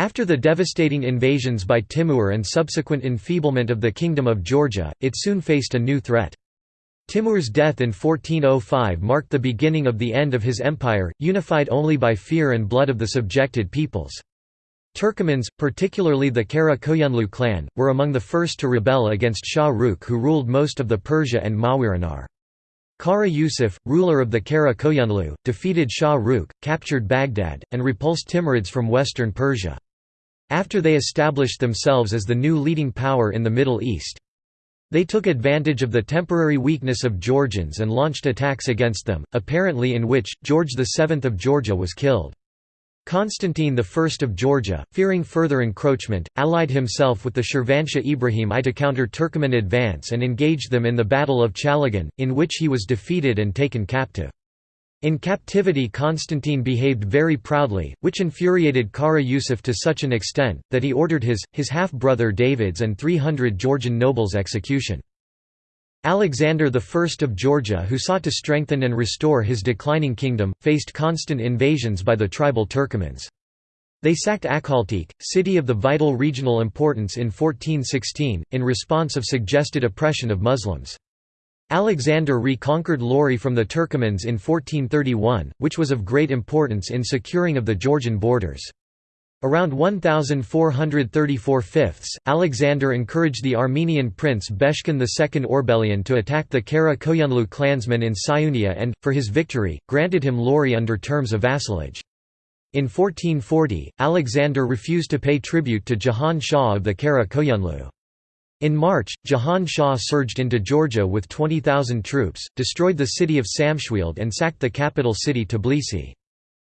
After the devastating invasions by Timur and subsequent enfeeblement of the Kingdom of Georgia, it soon faced a new threat. Timur's death in 1405 marked the beginning of the end of his empire, unified only by fear and blood of the subjected peoples. Turkomans, particularly the Kara Koyunlu clan, were among the first to rebel against Shah Rukh who ruled most of the Persia and Mawarannahr. Kara Yusuf, ruler of the Kara Koyunlu, defeated Shah Rukh, captured Baghdad, and repulsed Timurids from western Persia. After they established themselves as the new leading power in the Middle East. They took advantage of the temporary weakness of Georgians and launched attacks against them, apparently in which, George VII of Georgia was killed. Constantine I of Georgia, fearing further encroachment, allied himself with the Shirvanshah Ibrahim I to counter Turkoman advance and engaged them in the Battle of Chalagan, in which he was defeated and taken captive. In captivity Constantine behaved very proudly, which infuriated Kara Yusuf to such an extent, that he ordered his, his half-brother David's and 300 Georgian nobles' execution. Alexander I of Georgia who sought to strengthen and restore his declining kingdom, faced constant invasions by the tribal Turkomans. They sacked Akhaltsikhe, city of the vital regional importance in 1416, in response of suggested oppression of Muslims. Alexander reconquered Lori from the Turkomans in 1431, which was of great importance in securing of the Georgian borders. Around 1434 fifths, Alexander encouraged the Armenian prince Beshkan II Orbelian to attack the Kara Koyunlu clansmen in Siunia and, for his victory, granted him Lori under terms of vassalage. In 1440, Alexander refused to pay tribute to Jahan Shah of the Kara Koyunlu. In March, Jahan Shah surged into Georgia with 20,000 troops, destroyed the city of Samshvilde and sacked the capital city Tbilisi.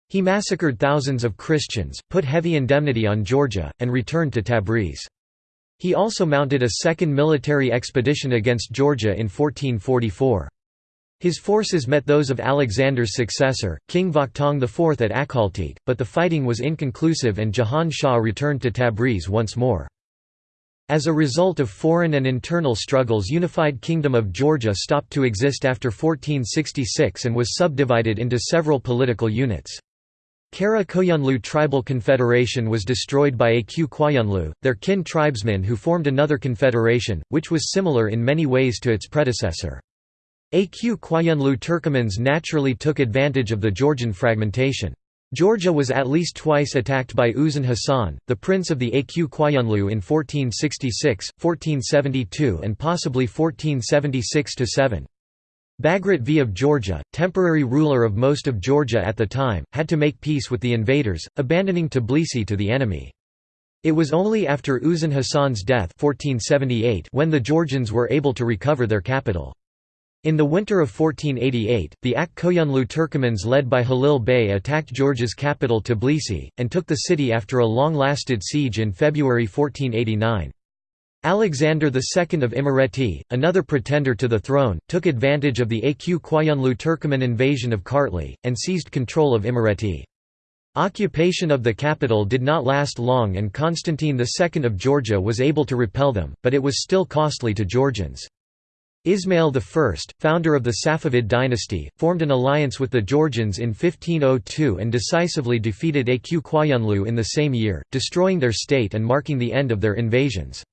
He massacred thousands of Christians, put heavy indemnity on Georgia, and returned to Tabriz. He also mounted a second military expedition against Georgia in 1444. His forces met those of Alexander's successor, King Vakhtang IV at Akhaltsikhe, but the fighting was inconclusive and Jahan Shah returned to Tabriz once more. As a result of foreign and internal struggles unified Kingdom of Georgia stopped to exist after 1466 and was subdivided into several political units. Kara Koyunlu Tribal Confederation was destroyed by Aq Koyunlu, their kin tribesmen who formed another confederation, which was similar in many ways to its predecessor. Aq Koyunlu Turkomans naturally took advantage of the Georgian fragmentation. Georgia was at least twice attacked by Uzun Hasan, the prince of the Aq Koyunlu in 1466, 1472 and possibly 1476–7. Bagrat V of Georgia, temporary ruler of most of Georgia at the time, had to make peace with the invaders, abandoning Tbilisi to the enemy. It was only after Uzun Hasan's death 1478 when the Georgians were able to recover their capital. In the winter of 1488, the Ak Koyunlu Turkomans led by Halil Bey attacked Georgia's capital Tbilisi, and took the city after a long-lasted siege in February 1489. Alexander II of Imereti, another pretender to the throne, took advantage of the Aq Koyunlu Turkoman invasion of Kartli, and seized control of Imereti. Occupation of the capital did not last long and Constantine II of Georgia was able to repel them, but it was still costly to Georgians. Ismail I, founder of the Safavid dynasty, formed an alliance with the Georgians in 1502 and decisively defeated Aq Koyunlu in the same year, destroying their state and marking the end of their invasions.